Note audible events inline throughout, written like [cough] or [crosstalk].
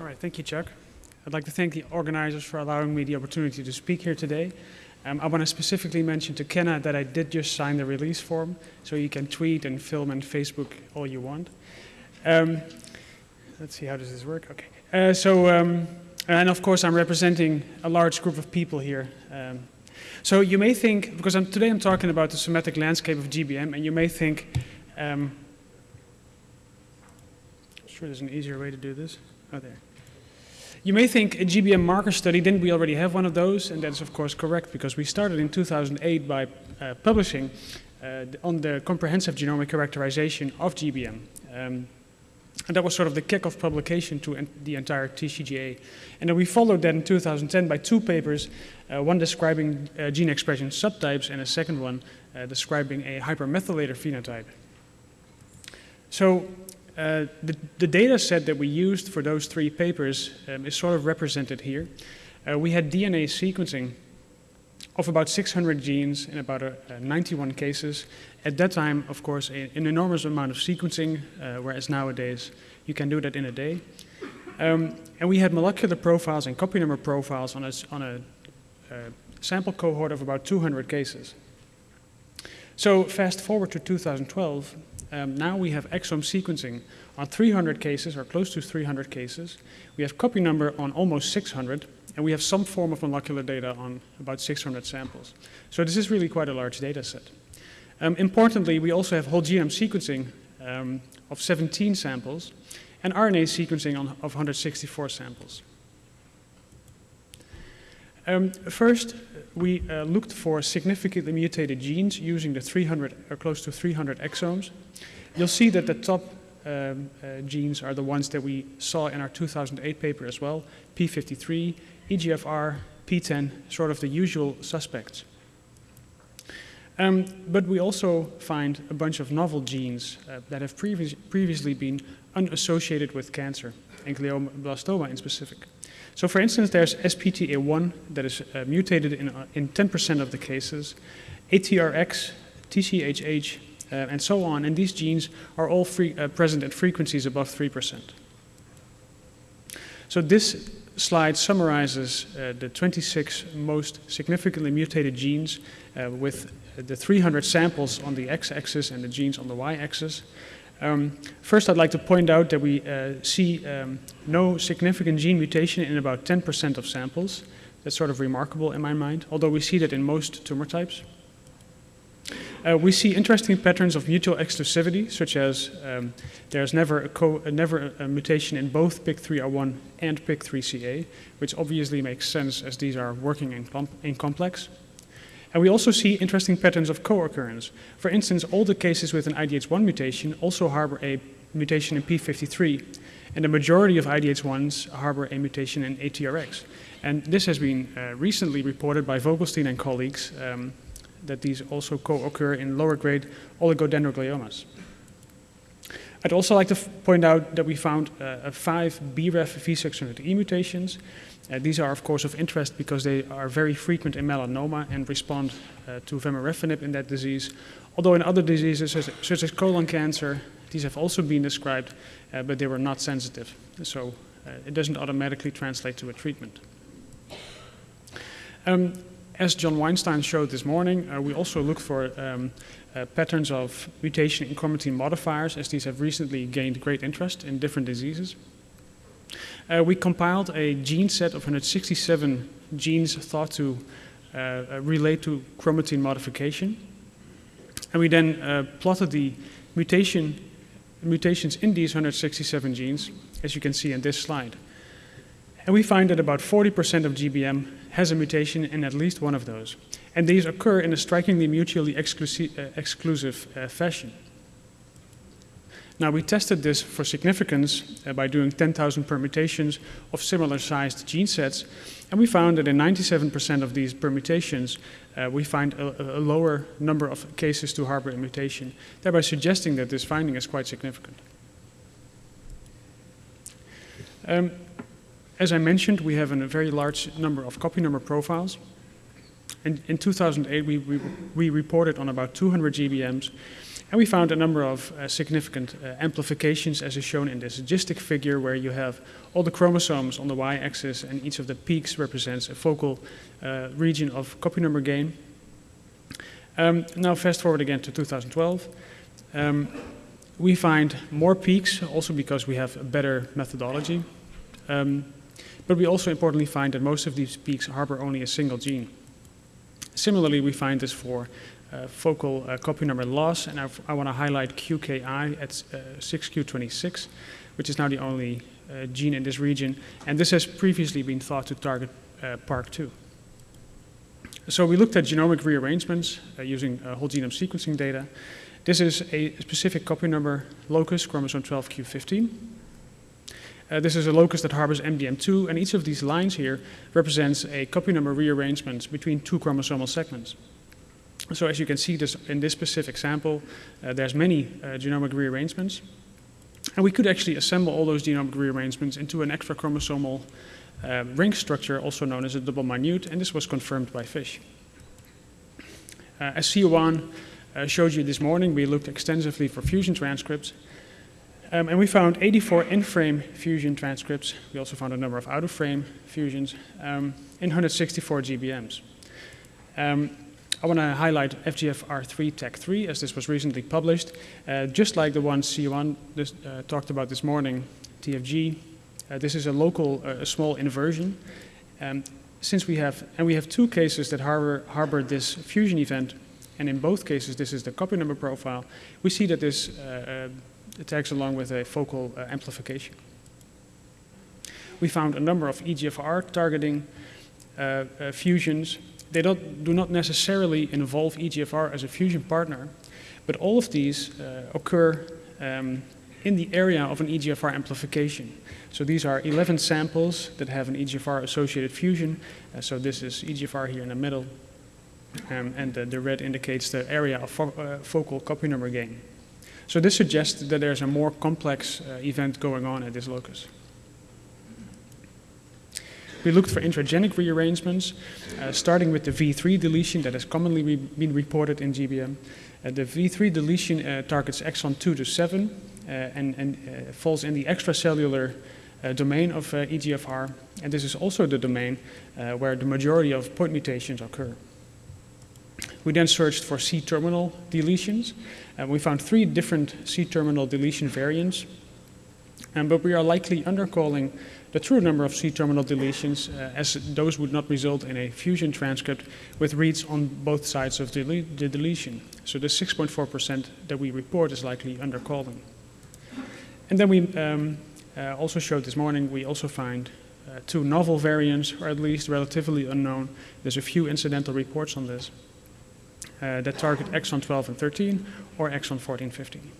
All right, thank you, Chuck. I'd like to thank the organizers for allowing me the opportunity to speak here today. Um, I want to specifically mention to Kenna that I did just sign the release form, so you can tweet and film and Facebook all you want. Um, let's see, how does this work? Okay. Uh, so, um, and of course, I'm representing a large group of people here. Um, so you may think, because I'm, today I'm talking about the semantic landscape of GBM, and you may think, um, sure there's an easier way to do this. Oh, there. You may think a GBM marker study, didn't we already have one of those? And that's of course correct because we started in 2008 by uh, publishing uh, on the comprehensive genomic characterization of GBM. Um, and that was sort of the kick-off publication to the entire TCGA. And then we followed that in 2010 by two papers, uh, one describing uh, gene expression subtypes and a second one uh, describing a hypermethylator phenotype. So uh, the, the, data set that we used for those three papers um, is sort of represented here. Uh, we had DNA sequencing of about 600 genes in about uh, 91 cases. At that time, of course, a, an enormous amount of sequencing, uh, whereas nowadays you can do that in a day. Um, and we had molecular profiles and copy number profiles on a, on a uh, sample cohort of about 200 cases. So fast forward to 2012, um, now we have exome sequencing on 300 cases, or close to 300 cases. We have copy number on almost 600, and we have some form of molecular data on about 600 samples. So this is really quite a large data set. Um, importantly, we also have whole genome sequencing um, of 17 samples, and RNA sequencing on, of 164 samples. Um, first, we uh, looked for significantly mutated genes using the 300 or close to 300 exomes. You'll see that the top um, uh, genes are the ones that we saw in our 2008 paper as well, P53, EGFR, PTEN, sort of the usual suspects. Um, but we also find a bunch of novel genes uh, that have previ previously been unassociated with cancer, and glioblastoma in specific. So for instance, there's SPTA1 that is uh, mutated in 10% uh, of the cases, ATRX, TCHH, uh, and so on, and these genes are all free, uh, present at frequencies above 3%. So this slide summarizes uh, the 26 most significantly mutated genes uh, with the 300 samples on the x-axis and the genes on the y-axis. Um, first, I'd like to point out that we uh, see um, no significant gene mutation in about 10% of samples. That's sort of remarkable in my mind, although we see that in most tumor types. Uh, we see interesting patterns of mutual exclusivity, such as um, there's never, a, uh, never a, mutation in both PIK3R1 and PIK3CA, which obviously makes sense as these are working in, in complex. And we also see interesting patterns of co-occurrence. For instance, all the cases with an IDH1 mutation also harbor a mutation in P53, and the majority of IDH1s harbor a mutation in ATRX. And this has been uh, recently reported by Vogelstein and colleagues um, that these also co-occur in lower grade oligodendrogliomas. I'd also like to point out that we found uh, five BRAF V600E mutations, uh, these are of course of interest because they are very frequent in melanoma and respond uh, to vemurafenib in that disease. Although in other diseases such, such as colon cancer, these have also been described, uh, but they were not sensitive. So uh, it doesn't automatically translate to a treatment. Um, as John Weinstein showed this morning, uh, we also look for um, uh, patterns of mutation in chromatin modifiers, as these have recently gained great interest in different diseases. Uh, we compiled a gene set of 167 genes thought to uh, uh, relate to chromatin modification. And we then uh, plotted the mutation, mutations in these 167 genes, as you can see in this slide. And we find that about 40% of GBM has a mutation in at least one of those. And these occur in a strikingly mutually exclusive, uh, exclusive uh, fashion. Now we tested this for significance uh, by doing 10,000 permutations of similar sized gene sets and we found that in 97% of these permutations uh, we find a, a, lower number of cases to harbor a mutation, thereby suggesting that this finding is quite significant. Um, as I mentioned, we have a very large number of copy number profiles. And in 2008, we, we, we reported on about 200 GBMs And we found a number of uh, significant uh, amplifications as is shown in this GISTIC figure where you have all the chromosomes on the y-axis and each of the peaks represents a focal uh, region of copy number gain. Um, now fast forward again to 2012. Um, we find more peaks also because we have a better methodology. Um, but we also importantly find that most of these peaks harbor only a single gene. Similarly, we find this for uh, focal uh, copy number loss, and I've, i want to highlight QKI at uh, 6Q26, which is now the only uh, gene in this region, and this has previously been thought to target uh, PARK2. So we looked at genomic rearrangements uh, using whole genome sequencing data. This is a specific copy number locus, chromosome 12q15. Uh, this is a locus that harbors MDM2, and each of these lines here represents a copy number rearrangement between two chromosomal segments. So as you can see this, in this specific sample, uh, there's many uh, genomic rearrangements. And we could actually assemble all those genomic rearrangements into an extra chromosomal uh, ring structure, also known as a double minute, and this was confirmed by FISH. Uh, as Siyuan uh, showed you this morning, we looked extensively for fusion transcripts, um, and we found 84 in-frame fusion transcripts. We also found a number of out-of-frame fusions um, in 164 GBMs. Um, I want to highlight FGFR3 TACC3 as this was recently published. Uh, just like the one C1 this, uh, talked about this morning, TFG, uh, this is a local, uh, a small inversion. Um, since we have, and we have two cases that harbor, harbor this fusion event, and in both cases this is the copy number profile, we see that this uh, uh, tags along with a focal amplification. We found a number of EGFR targeting fusions they don't, do not necessarily involve EGFR as a fusion partner, but all of these uh, occur um, in the area of an EGFR amplification. So these are 11 samples that have an EGFR associated fusion. Uh, so this is EGFR here in the middle, um, and the, the, red indicates the area of fo uh, focal copy number gain. So this suggests that there's a more complex uh, event going on at this locus. We looked for intragenic rearrangements, uh, starting with the V3 deletion that has commonly re been reported in GBM. Uh, the V3 deletion uh, targets exon 2 to 7 uh, and, and uh, falls in the extracellular domain of EGFR, and this is also the domain where the majority of point mutations occur. We then searched for C-terminal deletions, and we found three different C-terminal deletion variants, um, but we are likely undercalling the true number of C-terminal deletions, uh, as those would not result in a fusion transcript with reads on both sides of the, the deletion. So the 6.4% that we report is likely undercalling. And then we um, uh, also showed this morning, we also find uh, two novel variants, or at least relatively unknown. There's a few incidental reports on this uh, that target exon 12 and 13 or exon 14, 15.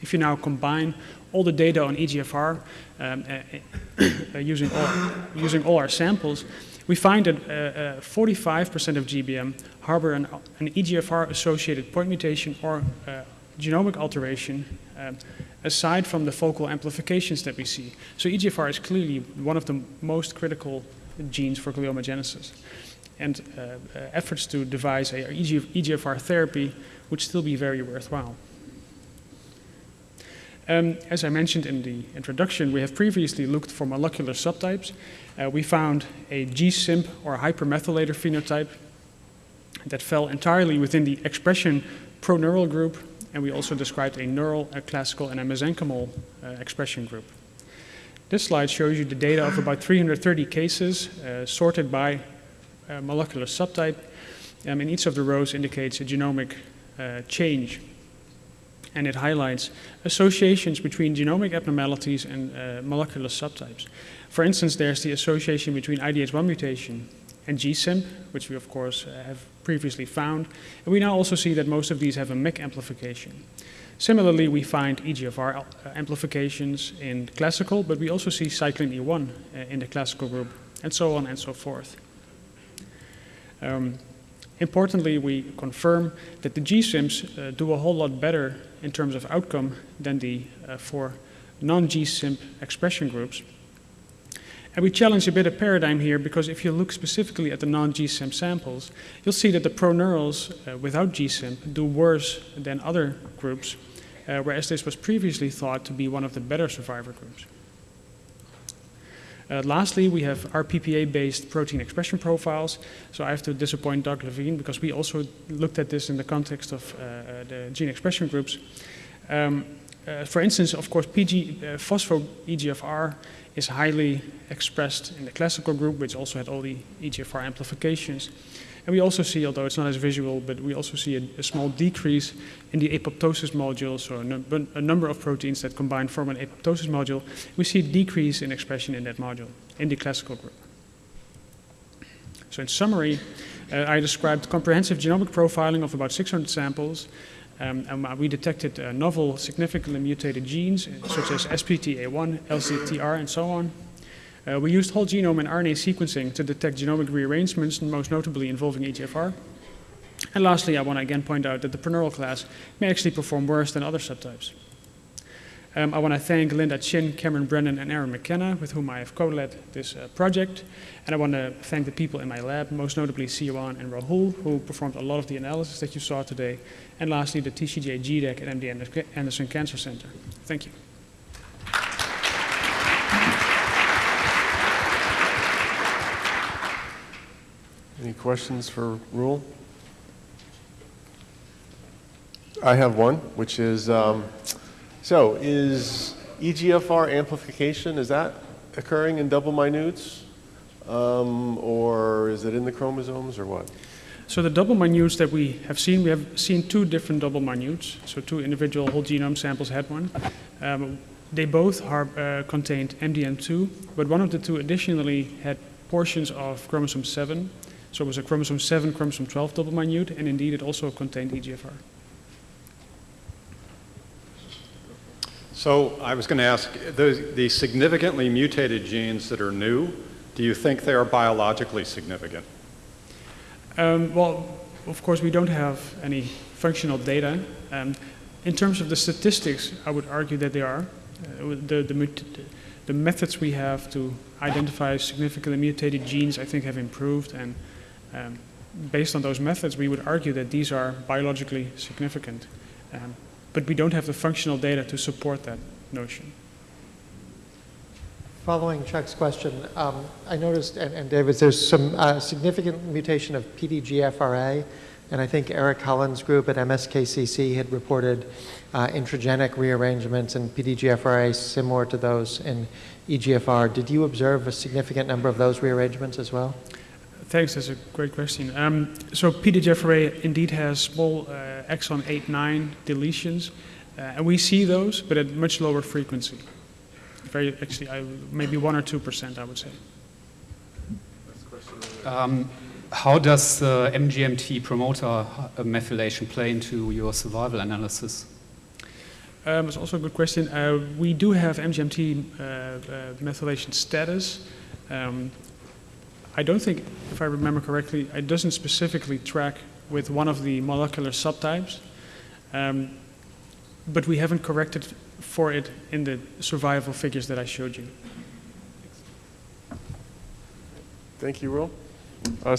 If you now combine all the data on EGFR um, uh, [coughs] uh, using, all, using all our samples, we find that 45% uh, of GBM harbor an, an EGFR-associated point mutation or genomic alteration um, aside from the focal amplifications that we see. So EGFR is clearly one of the most critical genes for gliomagenesis. And uh, uh, efforts to devise a EGFR therapy would still be very worthwhile. Um, as I mentioned in the introduction, we have previously looked for molecular subtypes. Uh, we found a G-CIMP or hypermethylator phenotype that fell entirely within the expression proneural group, and we also described a neural, a classical, and a mesenchymal uh, expression group. This slide shows you the data of about 330 cases uh, sorted by uh, molecular subtype, um, and each of the rows indicates a genomic uh, change and it highlights associations between genomic abnormalities and uh, molecular subtypes. For instance, there's the association between IDH1 mutation and G-CIMP, which we of course uh, have previously found, and we now also see that most of these have a MEK amplification. Similarly, we find EGFR uh, amplifications in classical, but we also see cyclin E1 uh, in the classical group, and so on and so forth. Um, Importantly, we confirm that the G-CIMPs uh, do a whole lot better in terms of outcome than the uh, four non-G-CIMP expression groups. And we challenge a bit of paradigm here because if you look specifically at the non-G-CIMP samples, you'll see that the proneurals uh, without G-CIMP do worse than other groups, uh, whereas this was previously thought to be one of the better survivor groups. Uh, lastly, we have RPPA-based protein expression profiles. So I have to disappoint Doug Levine because we also looked at this in the context of uh, uh, the gene expression groups. Um, uh, for instance, of course, PG, uh, phospho-EGFR is highly expressed in the classical group, which also had all the EGFR amplifications. And we also see, although it's not as visual, but we also see a, a small decrease in the apoptosis module, so a, a, number of proteins that combine form an apoptosis module. We see a decrease in expression in that module, in the classical group. So in summary, uh, I described comprehensive genomic profiling of about 600 samples, um, and we detected uh, novel significantly mutated genes, such as SPTA1, LCTR, and so on. Uh, we used whole genome and RNA sequencing to detect genomic rearrangements, most notably involving EGFR. And lastly, I want to again point out that the proneural class may actually perform worse than other subtypes. Um, I want to thank Lynda Chin, Cameron Brennan, and Aaron McKenna, with whom I have co-led this uh, project. And I want to thank the people in my lab, most notably Siyuan and Rahul, who performed a lot of the analysis that you saw today. And lastly, the TCGA GDAC at MD Anderson Cancer Center. Thank you. Any questions for Rule? I have one, which is, um, so is EGFR amplification, is that occurring in double minutes? Um, or is it in the chromosomes or what? So the double minutes that we have seen, we have seen two different double minutes. So two individual whole genome samples had one. Um, they both are, uh, contained MDM2, but one of the two additionally had portions of chromosome 7 so it was a chromosome 7, chromosome 12 double minute, and indeed it also contained EGFR. So I was going to ask, the, the significantly mutated genes that are new, do you think they are biologically significant? Um, well, of course, we don't have any functional data. Um, in terms of the statistics, I would argue that they are. Uh, the, the, the, methods we have to identify significantly mutated genes, I think, have improved, and um, based on those methods, we would argue that these are biologically significant. Um, but we don't have the functional data to support that notion. Following Chuck's question, um, I noticed, and, and David, there's some uh, significant mutation of PDGFRA, and I think Eric Holland's group at MSKCC had reported uh, intragenic rearrangements in PDGFRA similar to those in EGFR. Did you observe a significant number of those rearrangements as well? Thanks, that's a great question. Um, so PDGFRA indeed has small uh, exon 8, 9 deletions, uh, and we see those, but at much lower frequency. Very, actually, I, maybe 1 or 2%, I would say. Um, how does the MGMT promoter uh, methylation play into your survival analysis? Um, that's also a good question. Uh, we do have MGMT uh, uh, methylation status. Um, I don't think, if I remember correctly, it doesn't specifically track with one of the molecular subtypes, um, but we haven't corrected for it in the survival figures that I showed you. Thank you, Will. Uh,